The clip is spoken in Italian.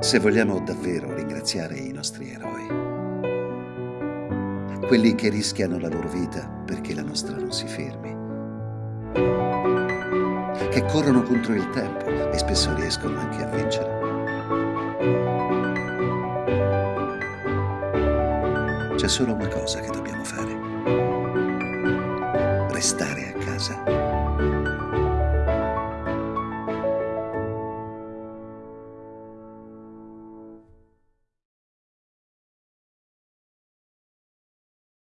se vogliamo davvero ringraziare i nostri eroi, quelli che rischiano la loro vita perché la nostra non si fermi, che corrono contro il tempo e spesso riescono anche a vincere. C'è solo una cosa che dobbiamo fare, restare a casa.